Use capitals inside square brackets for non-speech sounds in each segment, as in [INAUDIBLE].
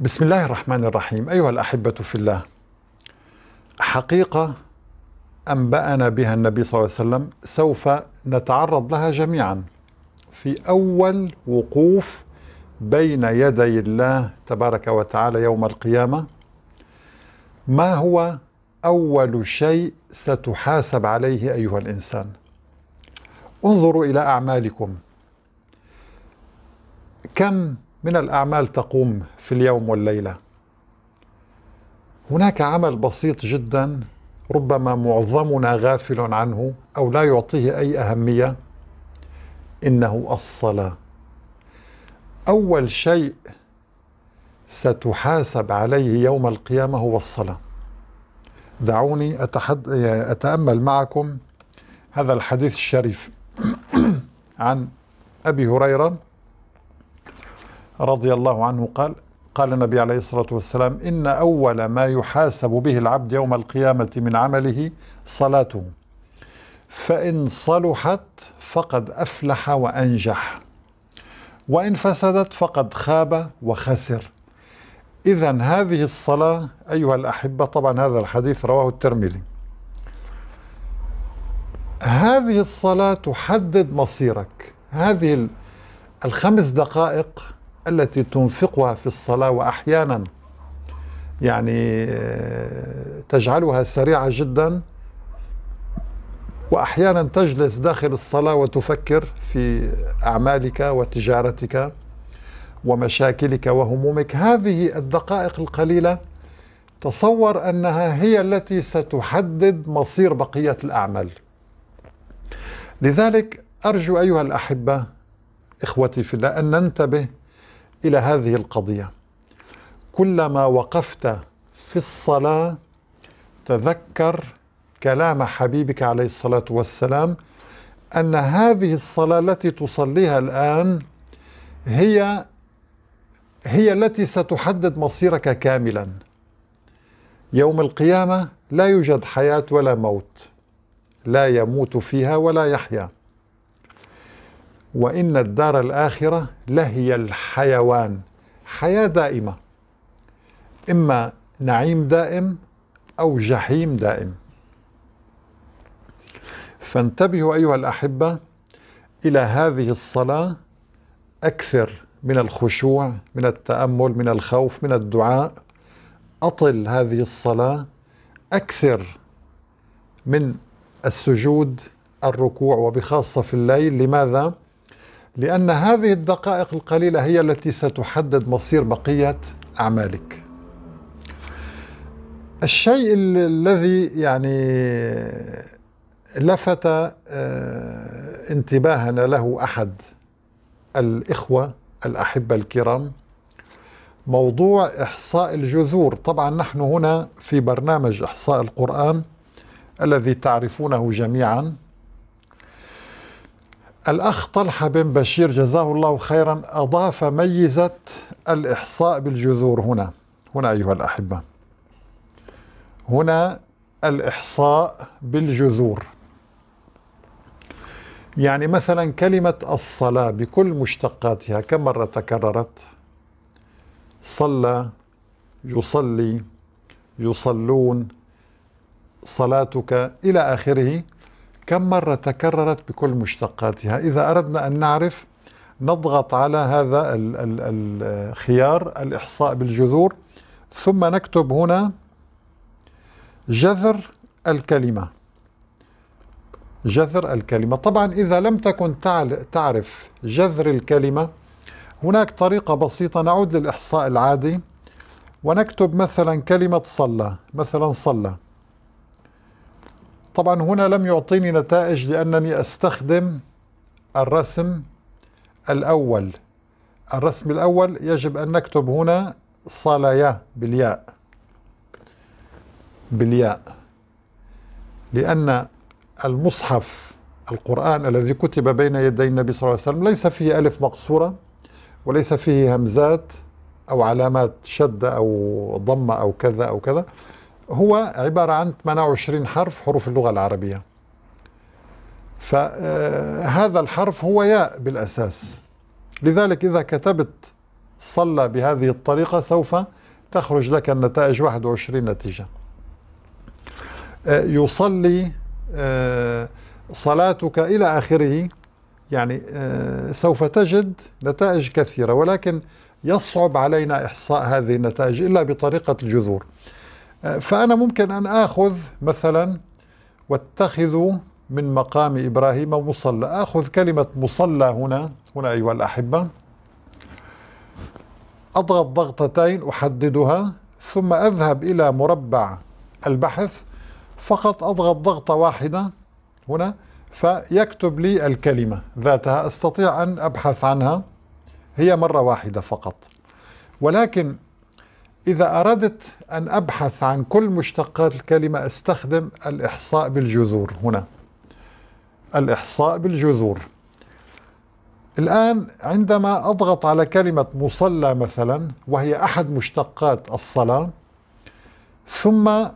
بسم الله الرحمن الرحيم. أيها الأحبة في الله حقيقة أنبأنا بها النبي صلى الله عليه وسلم سوف نتعرض لها جميعا. في أول وقوف بين يدي الله تبارك وتعالى يوم القيامة ما هو أول شيء ستحاسب عليه أيها الإنسان؟ انظروا إلى أعمالكم. كم من الأعمال تقوم في اليوم والليلة. هناك عمل بسيط جدا ربما معظمنا غافل عنه أو لا يعطيه أي أهمية. إنه الصلاة. أول شيء ستحاسب عليه يوم القيامة هو الصلاة. دعوني أتحد... أتأمل معكم هذا الحديث الشريف [COUGHS] عن أبي هريرة رضي الله عنه قال قال النبي عليه الصلاة والسلام إن أول ما يحاسب به العبد يوم القيامة من عمله صلاته فإن صلحت فقد أفلح وأنجح وإن فسدت فقد خاب وخسر. إذا هذه الصلاة أيها الأحبة طبعا هذا الحديث رواه الترمذي. هذه الصلاة تحدد مصيرك. هذه الخمس دقائق التي تنفقها في الصلاة وأحيانا يعني تجعلها سريعة جدا وأحيانا تجلس داخل الصلاة وتفكر في أعمالك وتجارتك ومشاكلك وهمومك. هذه الدقائق القليلة تصور أنها هي التي ستحدد مصير بقية الأعمال. لذلك أرجو أيها الأحبة إخوتي في الله أن ننتبه إلى هذه القضية. كلما وقفت في الصلاة تذكر كلام حبيبك عليه الصلاة والسلام أن هذه الصلاة التي تصليها الآن هي هي التي ستحدد مصيرك كاملا. يوم القيامة لا يوجد حياة ولا موت لا يموت فيها ولا يحيا. وإن الدار الآخرة لهي الحيوان. حياة دائمة. إما نعيم دائم أو جحيم دائم. فانتبهوا أيها الأحبة إلى هذه الصلاة أكثر من الخشوع من التأمل من الخوف من الدعاء. أطل هذه الصلاة أكثر من السجود الركوع وبخاصة في الليل. لماذا؟ لأن هذه الدقائق القليلة هي التي ستحدد مصير بقية أعمالك. الشيء الذي يعني لفت آه، انتباهنا له أحد الإخوة الأحبة الكرام موضوع إحصاء الجذور. طبعا نحن هنا في برنامج إحصاء القرآن الذي تعرفونه جميعا. الأخ طلحة بن بشير جزاه الله خيرا أضاف ميزة الإحصاء بالجذور هنا. هنا أيها الأحبة. هنا الإحصاء بالجذور. يعني مثلا كلمة الصلاة بكل مشتقاتها كم مرة تكررت. صلى يصلي يصلون صلاتك إلى آخره. كم مرة تكررت بكل مشتقاتها؟ إذا أردنا أن نعرف نضغط على هذا الخيار الإحصاء بالجذور ثم نكتب هنا جذر الكلمة. جذر الكلمة. طبعا إذا لم تكن تعرف جذر الكلمة هناك طريقة بسيطة نعود للإحصاء العادي ونكتب مثلا كلمة صلى مثلا صلى. طبعا هنا لم يعطيني نتائج لأنني أستخدم الرسم الأول. الرسم الأول يجب أن نكتب هنا صلايا بالياء. بالياء. لأن المصحف القرآن الذي كتب بين يدي النبي صلى الله عليه وسلم ليس فيه ألف مقصورة وليس فيه همزات أو علامات شد أو ضمة أو كذا أو كذا. هو عبارة عن 28 حرف حروف اللغة العربية. فهذا الحرف هو ياء بالأساس. لذلك إذا كتبت صلى بهذه الطريقة سوف تخرج لك النتائج 21 نتيجة. آه، يصلي آه، صلاتك إلى آخره. يعني آه، سوف تجد نتائج كثيرة ولكن يصعب علينا إحصاء هذه النتائج إلا بطريقة الجذور. فأنا ممكن أن آخذ مثلا واتخذوا من مقام إبراهيم مصلى. آخذ كلمة مصلى هنا هنا أيها الأحبة. أضغط ضغطتين أحددها ثم أذهب إلى مربع البحث. فقط أضغط ضغطة واحدة هنا فيكتب لي الكلمة ذاتها. أستطيع أن أبحث عنها هي مرة واحدة فقط. ولكن إذا أردت أن أبحث عن كل مشتقات الكلمة أستخدم الإحصاء بالجذور هنا. الإحصاء بالجذور. الآن عندما أضغط على كلمة مصلى مثلا وهي أحد مشتقات الصلاة ثم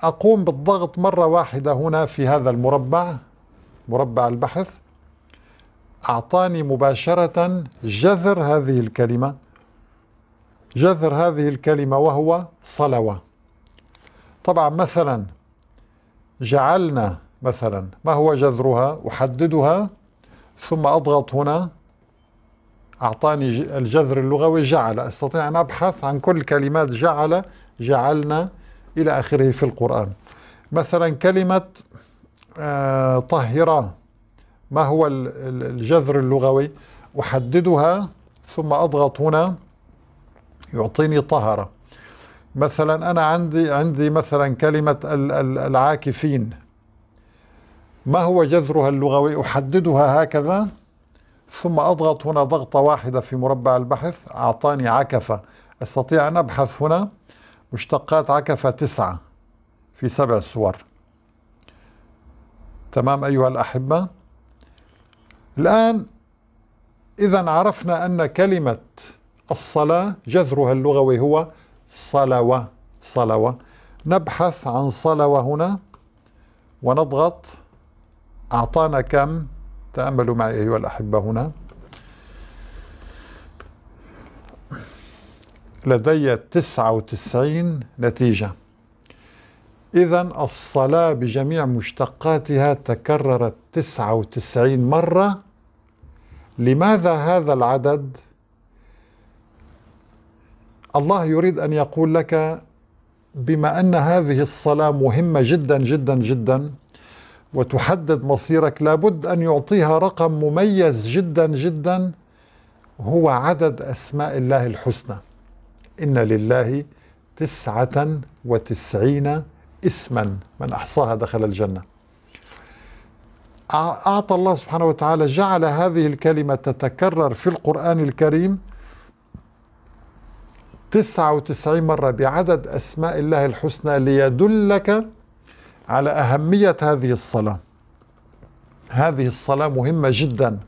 أقوم بالضغط مرة واحدة هنا في هذا المربع مربع البحث أعطاني مباشرة جذر هذه الكلمة. جذر هذه الكلمة وهو صلوة. طبعا مثلا جعلنا مثلا ما هو جذرها؟ أحددها ثم أضغط هنا أعطاني الجذر اللغوي جعل. أستطيع أن أبحث عن كل كلمات جعل جعلنا إلى آخره في القرآن. مثلا كلمة آه، طهرا ما هو الجذر اللغوي؟ أحددها ثم أضغط هنا يعطيني طهرة. مثلا أنا عندي عندي مثلا كلمة العاكفين. ما هو جذرها اللغوي؟ أحددها هكذا. ثم أضغط هنا ضغطة واحدة في مربع البحث. أعطاني عكفة. أستطيع أن أبحث هنا. مشتقات عكفة تسعة في سبع صور. تمام أيها الأحبة. الآن إذا عرفنا أن كلمة الصلاة جذرها اللغوي هو صلوة صلوة. نبحث عن صلوة هنا ونضغط أعطانا كم؟ تأملوا معي أيها الأحبة هنا. لدي 99 نتيجة. إذا الصلاة بجميع مشتقاتها تكررت 99 مرة. لماذا هذا العدد؟ الله يريد أن يقول لك بما أن هذه الصلاة مهمة جدا جدا جدا وتحدد مصيرك لابد أن يعطيها رقم مميز جدا جدا هو عدد أسماء الله الحسنى. إن لله تسعة وتسعين اسما. من أحصاها دخل الجنة. أعطى الله سبحانه وتعالى جعل هذه الكلمة تتكرر في القرآن الكريم. 99 مرة بعدد أسماء الله الحسنى ليدلك على أهمية هذه الصلاة. هذه الصلاة مهمة جدا.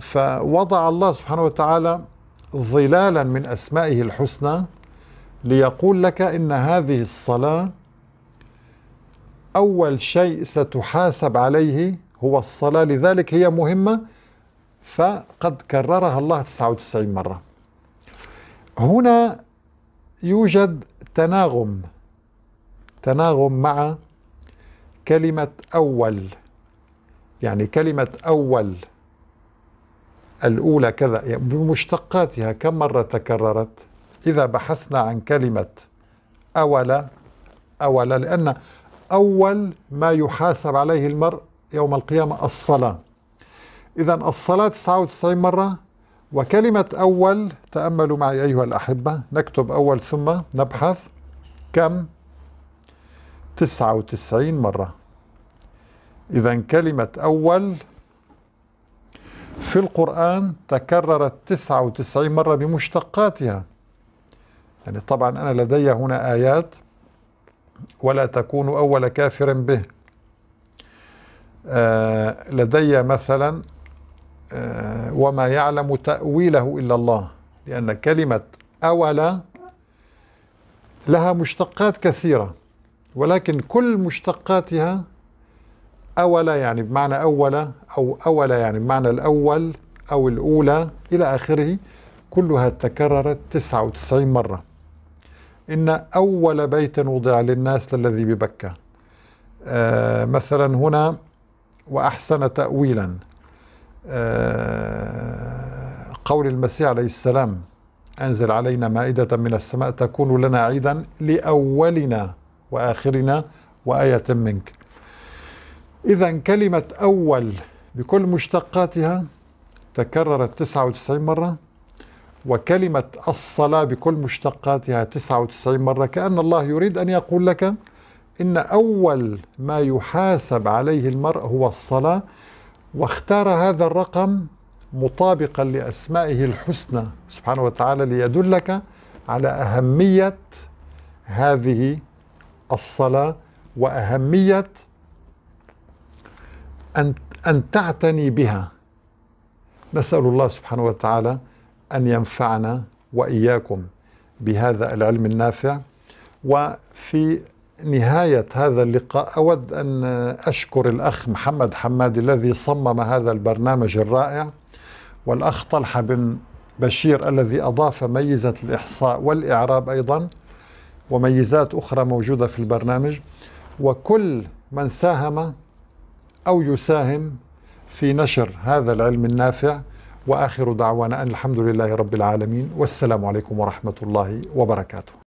فوضع الله سبحانه وتعالى ظلالا من أسمائه الحسنى ليقول لك إن هذه الصلاة أول شيء ستحاسب عليه هو الصلاة لذلك هي مهمة. فقد كررها الله 99 مرة. هنا يوجد تناغم. تناغم مع كلمة أول. يعني كلمة أول الأولى كذا يعني بمشتقاتها كم مرة تكررت؟ إذا بحثنا عن كلمة أول أول لأن أول ما يحاسب عليه المرء يوم القيامة الصلاة. إذا الصلاة 99 مرة وكلمة أول تأملوا معي أيها الأحبة. نكتب أول ثم نبحث. كم؟ 99 مرة. إذا كلمة أول في القرآن تكررت 99 مرة بمشتقاتها. يعني طبعا أنا لدي هنا آيات ولا تكونوا أول كافر به. آه لدي مثلا وما يعلم تأويله إلا الله لأن كلمة أول لها مشتقات كثيرة ولكن كل مشتقاتها أول يعني بمعنى أول أو أول يعني بمعنى الأول أو الأولى إلى آخره كلها تكررت 99 مرة. إن أول بيت وضع للناس للذي ببكة. آه مثلا هنا وأحسن تأويلا. آه قول المسيح عليه السلام أنزل علينا مائدة من السماء تكون لنا عيدا لأولنا وآخرنا وآية منك. إذا كلمة أول بكل مشتقاتها تكررت 99 مرة وكلمة الصلاة بكل مشتقاتها 99 مرة. كأن الله يريد أن يقول لك إن أول ما يحاسب عليه المرء هو الصلاة واختار هذا الرقم مطابقا لأسمائه الحسنى سبحانه وتعالى ليدلك على أهمية هذه الصلاة وأهمية أن أن تعتني بها. نسأل الله سبحانه وتعالى أن ينفعنا وإياكم بهذا العلم النافع. وفي نهاية هذا اللقاء أود أن أشكر الأخ محمد حمادي الذي صمم هذا البرنامج الرائع والأخ طلحة بن بشير الذي أضاف ميزة الإحصاء والإعراب أيضا وميزات أخرى موجودة في البرنامج. وكل من ساهم أو يساهم في نشر هذا العلم النافع. وآخر دعوانا أن الحمد لله رب العالمين. والسلام عليكم ورحمة الله وبركاته.